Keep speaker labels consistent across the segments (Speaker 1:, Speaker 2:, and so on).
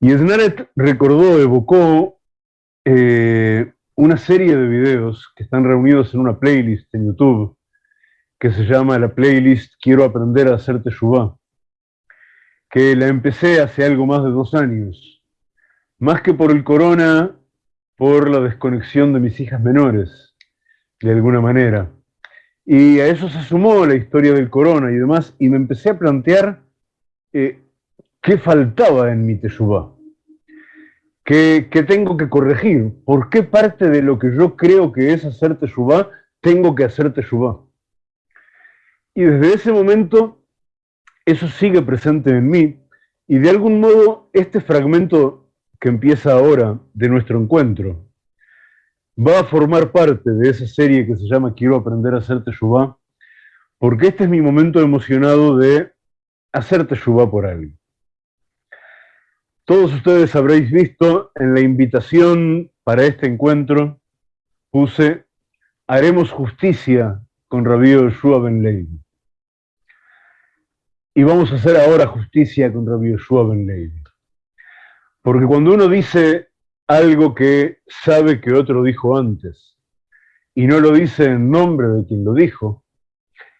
Speaker 1: Y Snaret recordó, evocó eh, una serie de videos que están reunidos en una playlist en YouTube que se llama la playlist Quiero aprender a hacer Teshuvah, que la empecé hace algo más de dos años. Más que por el corona, por la desconexión de mis hijas menores, de alguna manera. Y a eso se sumó la historia del corona y demás, y me empecé a plantear eh, qué faltaba en mi Teshuvah. ¿Qué, tengo que corregir? ¿Por qué parte de lo que yo creo que es hacer Teshuvah, tengo que hacer Teshuvah? Y desde ese momento, eso sigue presente en mí, y de algún modo este fragmento que empieza ahora de nuestro encuentro va a formar parte de esa serie que se llama Quiero aprender a hacer Teshuvah, porque este es mi momento emocionado de hacer Teshuvah por alguien. Todos ustedes habréis visto en la invitación para este encuentro, puse, haremos justicia con Rabbi Yoshua Ben. Y vamos a hacer ahora justicia con Rabbi Yoshua Ben. Porque cuando uno dice algo que sabe que otro dijo antes, y no lo dice en nombre de quien lo dijo,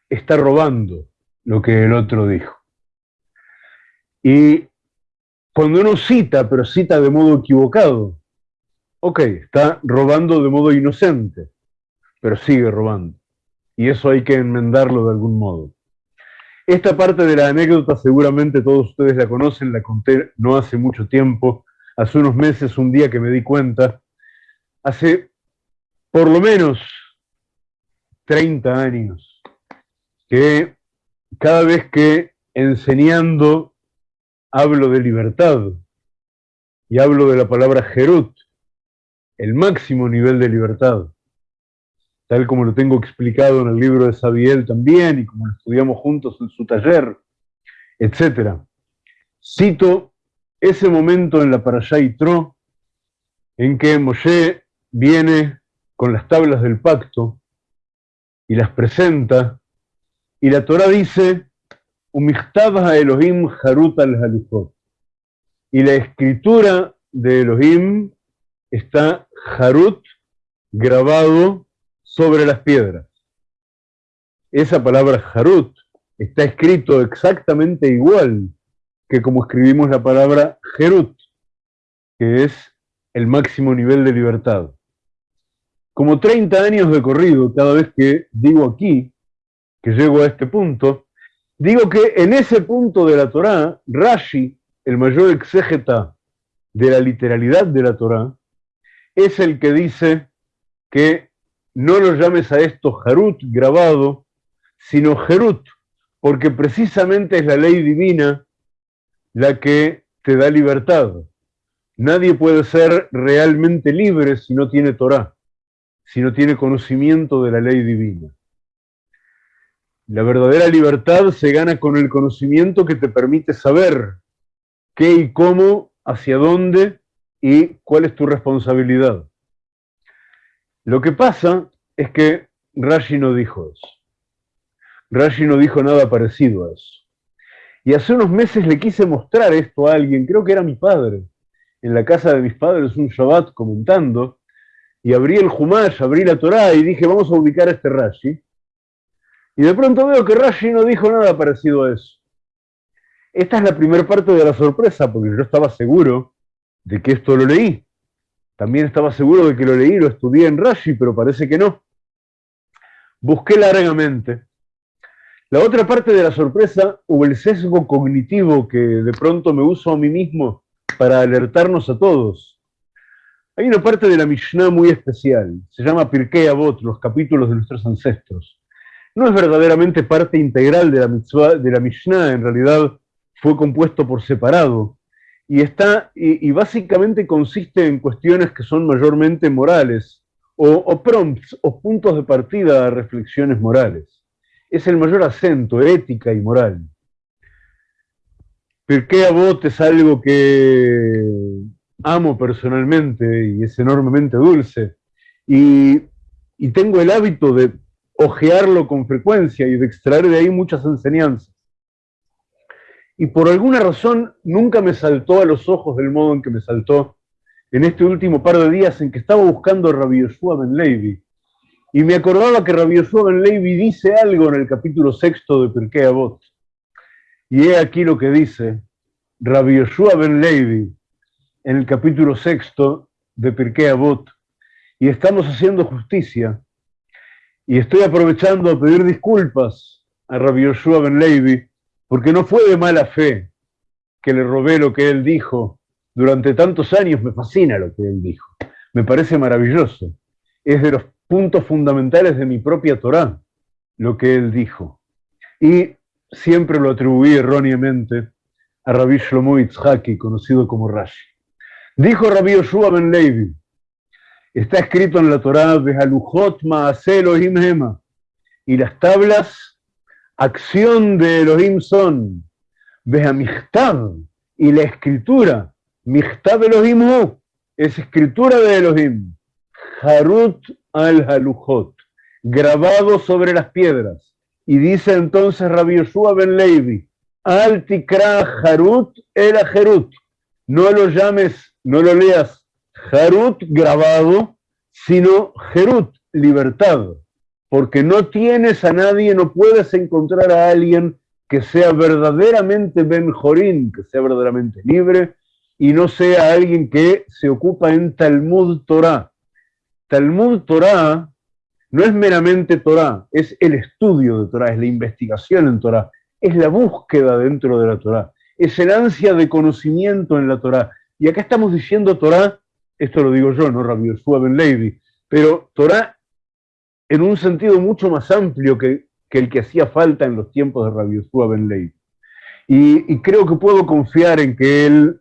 Speaker 1: está robando lo que el otro dijo. Y cuando uno cita, pero cita de modo equivocado, ok, está robando de modo inocente, pero sigue robando. Y eso hay que enmendarlo de algún modo. Esta parte de la anécdota seguramente todos ustedes la conocen, la conté no hace mucho tiempo, hace unos meses, un día que me di cuenta, hace por lo menos 30 años, que cada vez que enseñando hablo de libertad y hablo de la palabra Jerut, el máximo nivel de libertad, tal como lo tengo explicado en el libro de Sabiel también y como lo estudiamos juntos en su taller, etc. Cito ese momento en la Parashá Tro en que Moshe viene con las tablas del pacto y las presenta, y la Torah dice, Elohim Harut al Halifot. Y la escritura de Elohim está Harut grabado sobre las piedras. Esa palabra Harut está escrito exactamente igual que como escribimos la palabra Jerut, que es el máximo nivel de libertad. Como 30 años de corrido, cada vez que digo aquí, que llego a este punto, Digo que en ese punto de la Torá, Rashi, el mayor exégeta de la literalidad de la Torá, es el que dice que no lo llames a esto Harut grabado, sino Jerut, porque precisamente es la ley divina la que te da libertad. Nadie puede ser realmente libre si no tiene Torá, si no tiene conocimiento de la ley divina. La verdadera libertad se gana con el conocimiento que te permite saber qué y cómo, hacia dónde y cuál es tu responsabilidad. Lo que pasa es que Rashi no dijo eso. Rashi no dijo nada parecido a eso. Y hace unos meses le quise mostrar esto a alguien, creo que era mi padre, en la casa de mis padres un Shabbat comentando, y abrí el Humash, abrí la Torah y dije, vamos a ubicar a este Rashi. Y de pronto veo que Rashi no dijo nada parecido a eso. Esta es la primera parte de la sorpresa, porque yo estaba seguro de que esto lo leí. También estaba seguro de que lo leí, lo estudié en Rashi, pero parece que no. Busqué largamente. La otra parte de la sorpresa hubo el sesgo cognitivo que de pronto me uso a mí mismo para alertarnos a todos. Hay una parte de la Mishnah muy especial, se llama Pirkei Avot, los capítulos de nuestros ancestros no es verdaderamente parte integral de la mitzvah, de la Mishnah, en realidad fue compuesto por separado. Y, está, y, básicamente consiste en cuestiones que son mayormente morales, o, prompts, o puntos de partida a reflexiones morales. Es el mayor acento, ética y moral. Pirkei Avot es algo que amo personalmente y es enormemente dulce. y tengo el hábito de ojearlo con frecuencia y de extraer de ahí muchas enseñanzas. y por alguna razón nunca me saltó a los ojos del modo en que me saltó en este último par de días en que estaba buscando a Rabbi Yoshua Ben Levi. Y me acordaba que Rabbi Yoshua Ben Levi dice algo en el capítulo sexto de Pirkei Avot. Y he aquí lo que dice Rabbi Yoshua Ben Levi en el capítulo sexto de Pirkei Avot. Y estamos haciendo justicia. Y estoy aprovechando a pedir disculpas a Rabbi Yoshua Ben Levi porque no fue de mala fe que le robé lo que él dijo. Durante tantos años me fascina lo que él dijo. Me parece maravilloso. Es de los puntos fundamentales de mi propia Torá lo que él dijo. Y siempre lo atribuí erróneamente a Rabbi Shlomo Itzhaki, conocido como Rashi. Dijo Rabbi Yoshua Ben Levi, está escrito en la Torá, y las tablas acción de Elohim son, y la escritura, Michtav Elohim es escritura de Elohim, Harut al Halujot, grabado sobre las piedras. Y dice entonces Rabbi Yoshua ben Levi, Al tikra Harut el Jerut, no lo llames, no lo leas Harut grabado, sino Jerut, libertad porque no tienes a nadie, no puedes encontrar a alguien que sea verdaderamente Ben Jorín, que sea verdaderamente libre, y no sea alguien que se ocupa en Talmud Torah. Talmud Torah no es meramente Torah, es el estudio de Torah, es la investigación en Torah, es la búsqueda dentro de la Torah, es el ansia de conocimiento en la Torah. Y acá estamos diciendo Torah, esto lo digo yo, no Rabbi Yeshua Ben Levi, pero Torah en un sentido mucho más amplio que, el que hacía falta en los tiempos de Rabbi Yeshua Ben Levi. Y, creo que puedo confiar en que él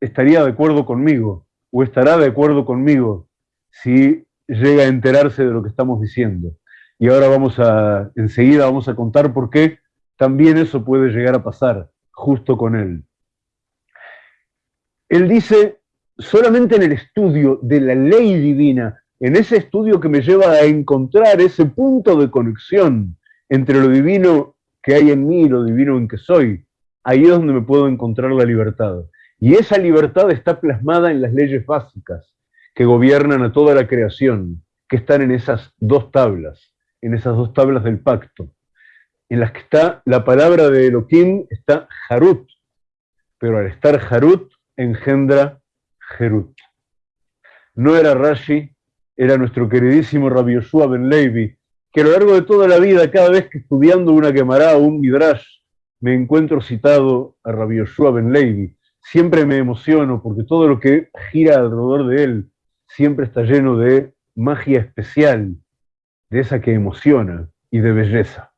Speaker 1: estaría de acuerdo conmigo, o estará de acuerdo conmigo, si llega a enterarse de lo que estamos diciendo. Y ahora vamos a, enseguida vamos a contar por qué también eso puede llegar a pasar justo con él. Él dice, solamente en el estudio de la ley divina en ese estudio que me lleva a encontrar ese punto de conexión entre lo divino que hay en mí y lo divino en que soy, ahí es donde me puedo encontrar la libertad. Y esa libertad está plasmada en las leyes básicas que gobiernan a toda la creación, que están en esas dos tablas, en esas dos tablas del pacto, en las que está la palabra de Elohim, está Harut, pero al estar Harut engendra Jerut. No era Rashi, era nuestro queridísimo Rabbi Yoshua Ben Levi, que a lo largo de toda la vida, cada vez que estudiando una quemará o un midrash, me encuentro citado a Rabbi Yoshua Ben Levi, siempre me emociono porque todo lo que gira alrededor de él siempre está lleno de magia especial, de esa que emociona y de belleza.